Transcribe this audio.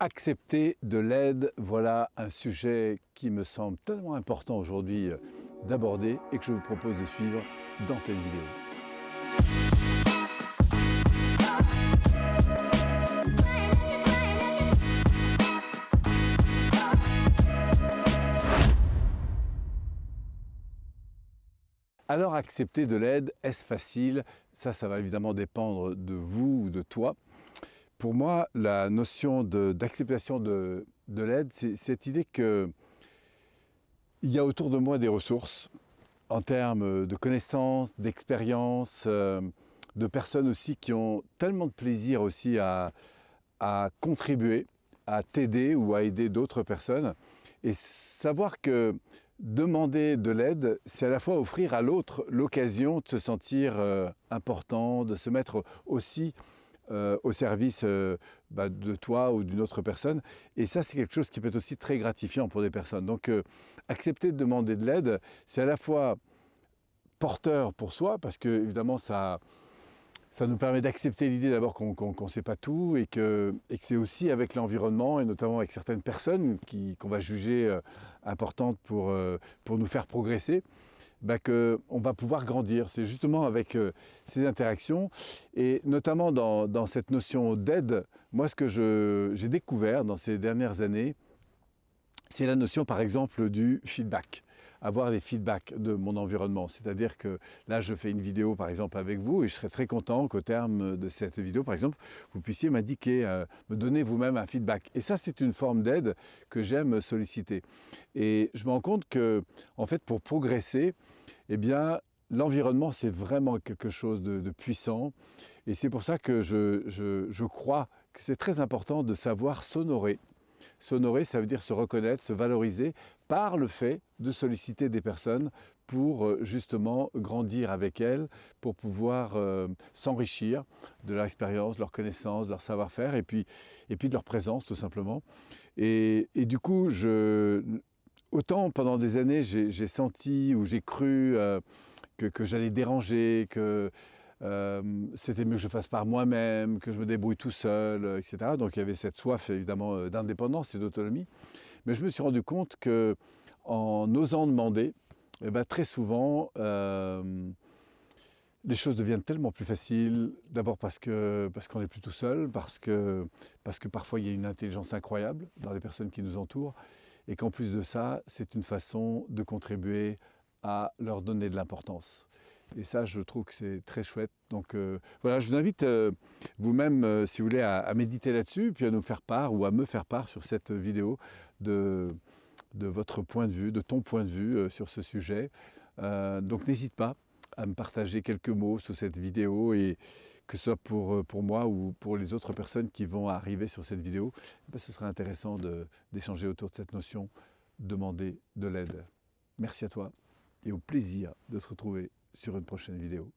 Accepter de l'aide, voilà un sujet qui me semble tellement important aujourd'hui euh, d'aborder et que je vous propose de suivre dans cette vidéo. Alors accepter de l'aide, est-ce facile? Ça, ça va évidemment dépendre de vous ou de toi. Pour moi, la notion d'acceptation de, l'aide, c'est cette idée qu'il y a autour de moi des ressources en termes de connaissances, d'expériences, euh, de personnes aussi qui ont tellement de plaisir aussi à, contribuer, à t'aider ou à aider d'autres personnes. Et savoir que demander de l'aide, c'est à la fois offrir à l'autre l'occasion de se sentir euh, important, de se mettre aussi euh, au service euh, bah, de toi ou d'une autre personne. Et ça, c'est quelque chose qui peut être aussi très gratifiant pour des personnes. Donc, accepter de demander de l'aide, c'est à la fois porteur pour soi, parce que évidemment, ça, ça nous permet d'accepter l'idée d'abord qu'on ne sait pas tout et que, et que c'est aussi avec l'environnement et notamment avec certaines personnes qu'on va juger euh, importantes pour, euh, pour nous faire progresser, bah qu'on va pouvoir grandir. C'est justement avec euh, ces interactions et notamment dans, dans cette notion d'aide, moi ce que j'ai découvert dans ces dernières années, c'est la notion par exemple du feedback avoir des feedbacks de mon environnement. C'est-à-dire que là, je fais une vidéo, par exemple, avec vous, et je serais très content qu'au terme de cette vidéo, par exemple, vous puissiez m'indiquer, euh, me donner vous-même un feedback. Et ça, c'est une forme d'aide que j'aime solliciter. Et je me rends compte que, en fait, pour progresser, eh bien, l'environnement, c'est vraiment quelque chose de, puissant. Et c'est pour ça que je, je crois que c'est très important de savoir s'honorer S'honorer, ça veut dire se reconnaître, se valoriser par le fait de solliciter des personnes pour euh, justement grandir avec elles, pour pouvoir euh, s'enrichir de leur expérience, de leur connaissance, de leur savoir-faire et puis, et puis de leur présence tout simplement. Et, du coup, je, autant pendant des années, j'ai senti ou j'ai cru euh, que, que j'allais déranger, que euh, c'était mieux que je fasse par moi-même, que je me débrouille tout seul, euh, etc. Donc il y avait cette soif évidemment euh, d'indépendance et d'autonomie. Mais je me suis rendu compte que en osant demander, eh ben, très souvent, les choses deviennent tellement plus faciles. D'abord parce qu'on parce qu'on est plus tout seul, parce que, parce que parfois il y a une intelligence incroyable dans les personnes qui nous entourent, et qu'en plus de ça, c'est une façon de contribuer à leur donner de l'importance. Et ça, je trouve que c'est très chouette. Donc euh, voilà, je vous invite euh, vous-même, euh, si vous voulez, à, méditer là-dessus, puis à nous faire part ou à me faire part sur cette vidéo de, de votre point de vue, de ton point de vue sur ce sujet. donc n'hésite pas à me partager quelques mots sous cette vidéo et que ce soit pour, pour moi ou pour les autres personnes qui vont arriver sur cette vidéo, ben, ce serait intéressant d'échanger autour de cette notion, demander de l'aide. Merci à toi et au plaisir de te retrouver sur une prochaine vidéo.